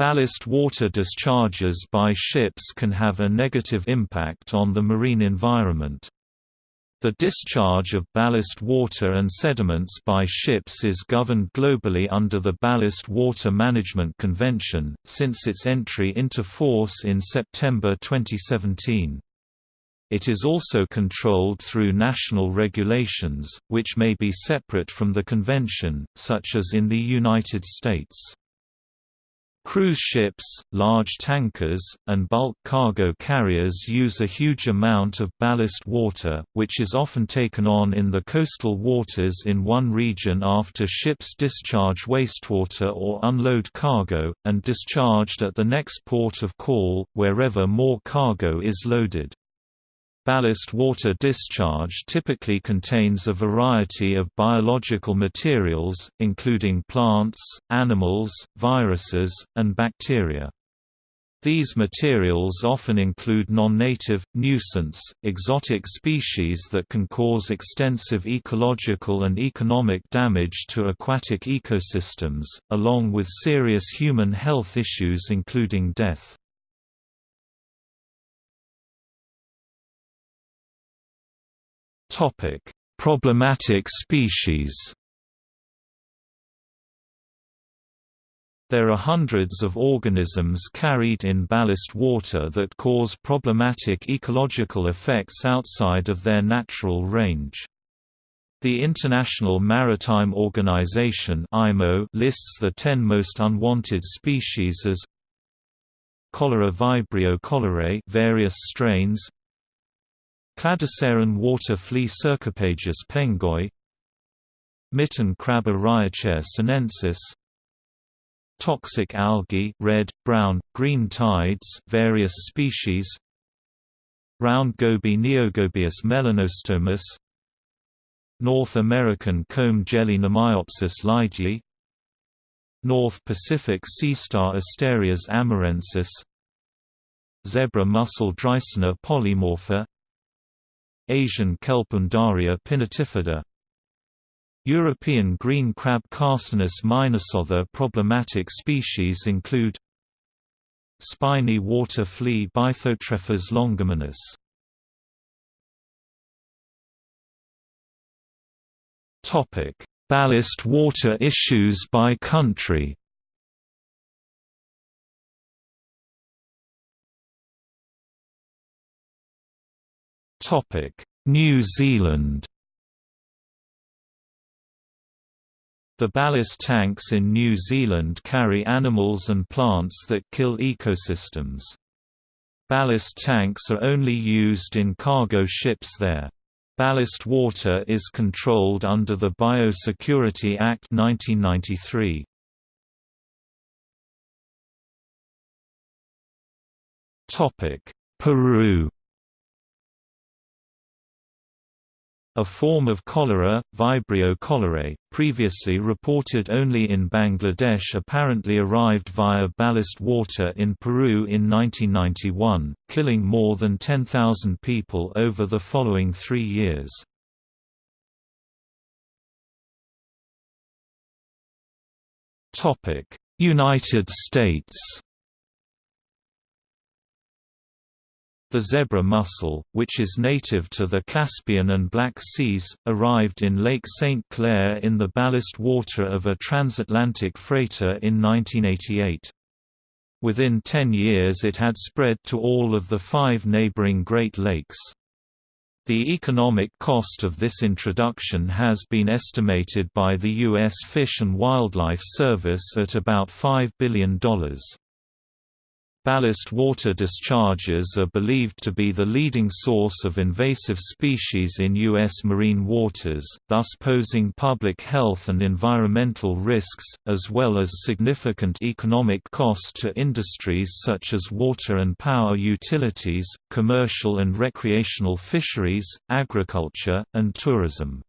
Ballast water discharges by ships can have a negative impact on the marine environment. The discharge of ballast water and sediments by ships is governed globally under the Ballast Water Management Convention, since its entry into force in September 2017. It is also controlled through national regulations, which may be separate from the convention, such as in the United States. Cruise ships, large tankers, and bulk cargo carriers use a huge amount of ballast water, which is often taken on in the coastal waters in one region after ships discharge wastewater or unload cargo, and discharged at the next port of call, wherever more cargo is loaded. Ballast water discharge typically contains a variety of biological materials, including plants, animals, viruses, and bacteria. These materials often include non-native, nuisance, exotic species that can cause extensive ecological and economic damage to aquatic ecosystems, along with serious human health issues including death. Topic: Problematic species. There are hundreds of organisms carried in ballast water that cause problematic ecological effects outside of their natural range. The International Maritime Organization (IMO) lists the 10 most unwanted species as Cholera vibrio cholerae various strains Cladoceran water flea Cercopagis pengoi Mitten crab Eriocheir sinensis Toxic algae red, brown, green tides various species Round goby Neogobius melanostomus North American comb jelly Mnemiopsis leidyi North Pacific sea star Asterias amurensis Zebra mussel Dreissena polymorpha Asian kelp Undaria pinnatifida European green crab Carcinus maenas. Other problematic species include Spiny water flea Bythotrephes longimanus Topic: Ballast water issues by country New Zealand The ballast tanks in New Zealand carry animals and plants that kill ecosystems. Ballast tanks are only used in cargo ships there. Ballast water is controlled under the Biosecurity Act 1993. Peru A form of cholera, Vibrio cholerae, previously reported only in Bangladesh apparently arrived via ballast water in Peru in 1991, killing more than 10,000 people over the following three years. United States The zebra mussel, which is native to the Caspian and Black Seas, arrived in Lake St. Clair in the ballast water of a transatlantic freighter in 1988. Within ten years it had spread to all of the five neighboring Great Lakes. The economic cost of this introduction has been estimated by the U.S. Fish and Wildlife Service at about $5 billion. Ballast water discharges are believed to be the leading source of invasive species in U.S. marine waters, thus posing public health and environmental risks, as well as significant economic cost to industries such as water and power utilities, commercial and recreational fisheries, agriculture, and tourism.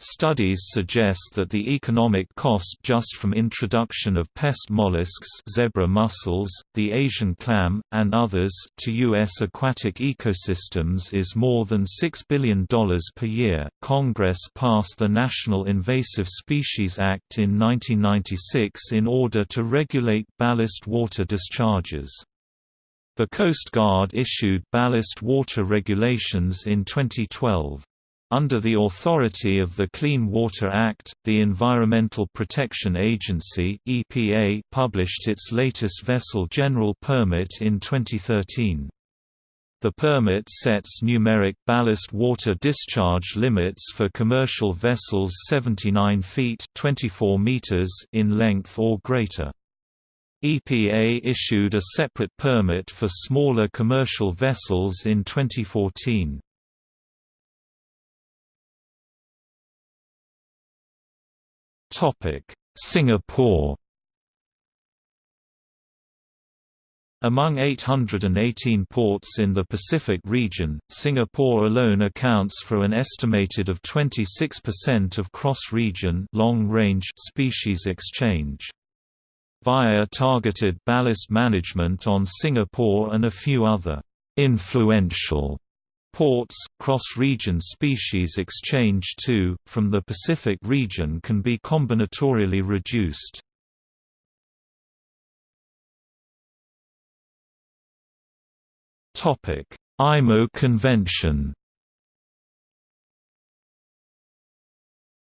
Studies suggest that the economic cost just from introduction of pest mollusks zebra mussels, the Asian clam, and others to U.S. aquatic ecosystems is more than $6 billion per year. Congress passed the National Invasive Species Act in 1996 in order to regulate ballast water discharges. The Coast Guard issued ballast water regulations in 2012. Under the authority of the Clean Water Act, the Environmental Protection Agency (EPA) published its latest vessel general permit in 2013. The permit sets numeric ballast water discharge limits for commercial vessels 79 feet (24 meters) in length or greater. EPA issued a separate permit for smaller commercial vessels in 2014. Singapore Among 818 ports in the Pacific region, Singapore alone accounts for an estimated of 26% of cross-region long-range species exchange. Via targeted ballast management on Singapore and a few other influential Ports, cross-region species exchange too, from the Pacific region can be combinatorially reduced. IMO Convention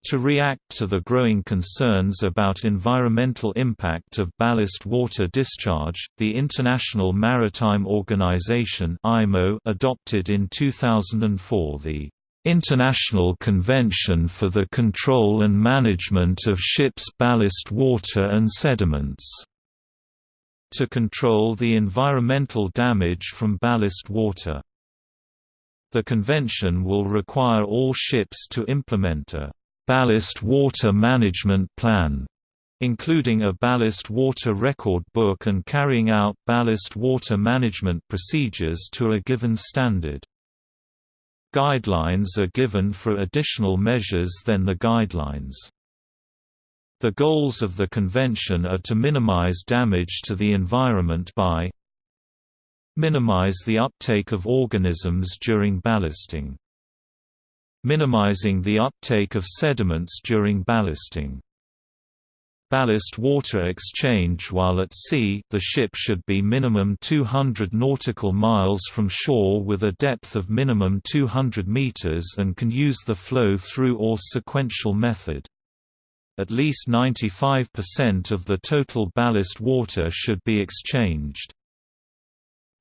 To react to the growing concerns about environmental impact of ballast water discharge, the International Maritime Organization adopted in 2004 the International Convention for the Control and Management of Ships' Ballast Water and Sediments to control the environmental damage from ballast water. The convention will require all ships to implement a Ballast Water Management Plan, including a ballast water record book and carrying out ballast water management procedures to a given standard. Guidelines are given for additional measures than the guidelines. The goals of the convention are to minimize damage to the environment by minimize the uptake of organisms during ballasting minimizing the uptake of sediments during ballasting. Ballast water exchange while at sea the ship should be minimum 200 nautical miles from shore with a depth of minimum 200 meters and can use the flow-through or sequential method. At least 95% of the total ballast water should be exchanged.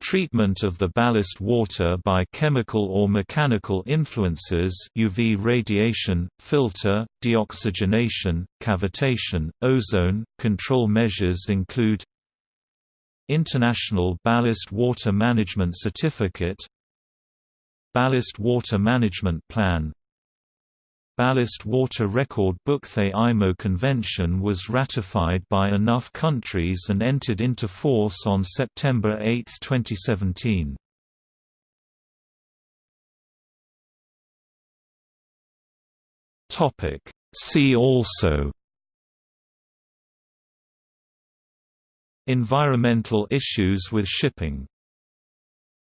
Treatment of the ballast water by chemical or mechanical influences UV radiation, filter, deoxygenation, cavitation, ozone. Control measures include International Ballast Water Management Certificate Ballast Water Management Plan Ballast Water Record Book The IMO Convention was ratified by enough countries and entered into force on September 8, 2017. See also Environmental issues with shipping